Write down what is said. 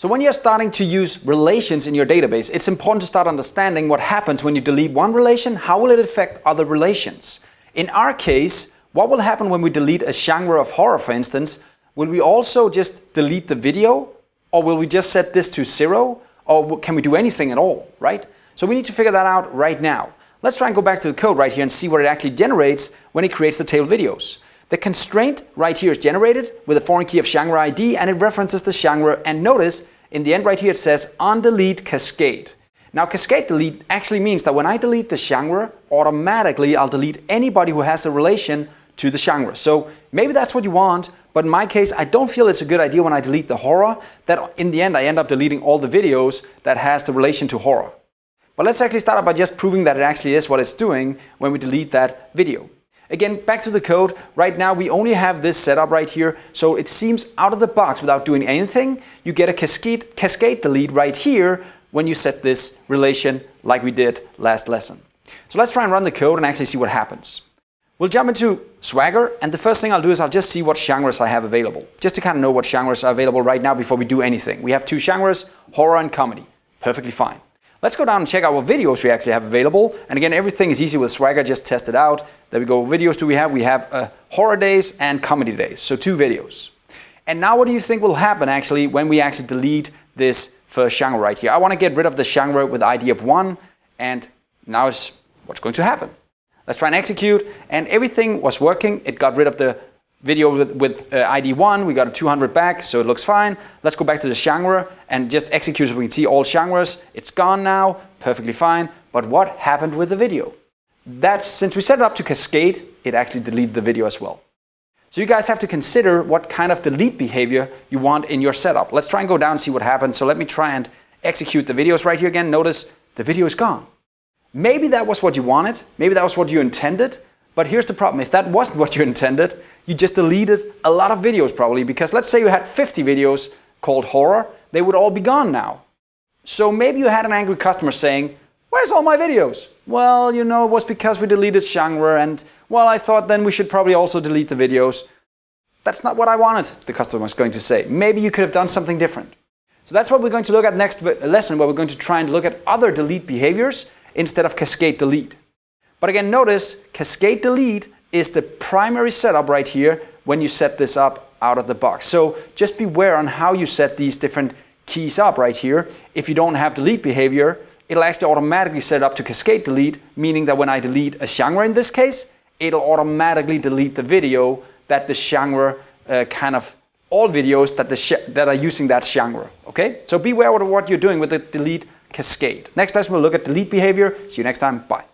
So when you're starting to use relations in your database, it's important to start understanding what happens when you delete one relation, how will it affect other relations. In our case, what will happen when we delete a genre of horror, for instance? Will we also just delete the video? Or will we just set this to zero? Or can we do anything at all, right? So we need to figure that out right now. Let's try and go back to the code right here and see what it actually generates when it creates the table videos. The constraint right here is generated with a foreign key of genre ID and it references the genre and notice in the end right here it says on delete cascade. Now cascade delete actually means that when I delete the genre, automatically I'll delete anybody who has a relation to the genre. So maybe that's what you want, but in my case I don't feel it's a good idea when I delete the horror that in the end I end up deleting all the videos that has the relation to horror. But let's actually start by just proving that it actually is what it's doing when we delete that video. Again, back to the code. Right now, we only have this setup right here. So it seems out of the box without doing anything. You get a cascade, cascade delete right here when you set this relation like we did last lesson. So let's try and run the code and actually see what happens. We'll jump into Swagger and the first thing I'll do is I'll just see what genres I have available. Just to kind of know what genres are available right now before we do anything. We have two genres, horror and comedy. Perfectly fine. Let's go down and check out what videos we actually have available. And again, everything is easy with Swagger, just test it out. There we go, what videos do we have? We have uh, horror days and comedy days, so two videos. And now what do you think will happen actually when we actually delete this first genre right here? I want to get rid of the genre with ID of one, and now is what's going to happen. Let's try and execute, and everything was working. It got rid of the video with, with uh, ID 1, we got a 200 back, so it looks fine. Let's go back to the genre and just execute so we can see all genres. It's gone now, perfectly fine. But what happened with the video? That's, since we set it up to cascade, it actually deleted the video as well. So you guys have to consider what kind of delete behavior you want in your setup. Let's try and go down and see what happens. So let me try and execute the videos right here again. Notice the video is gone. Maybe that was what you wanted. Maybe that was what you intended. But here's the problem. If that wasn't what you intended, you just deleted a lot of videos probably because let's say you had 50 videos called horror, they would all be gone now. So maybe you had an angry customer saying, where's all my videos? Well, you know, it was because we deleted genre and well, I thought then we should probably also delete the videos. That's not what I wanted, the customer was going to say. Maybe you could have done something different. So that's what we're going to look at next uh, lesson, where we're going to try and look at other delete behaviors instead of cascade delete. But again, notice cascade delete is the primary setup right here when you set this up out of the box. So just beware on how you set these different keys up right here. If you don't have delete behavior, it'll actually automatically set up to cascade delete, meaning that when I delete a genre in this case, it'll automatically delete the video that the genre uh, kind of all videos that, the that are using that genre. Okay, so beware of what you're doing with the delete cascade. Next lesson we'll look at delete behavior. See you next time. Bye.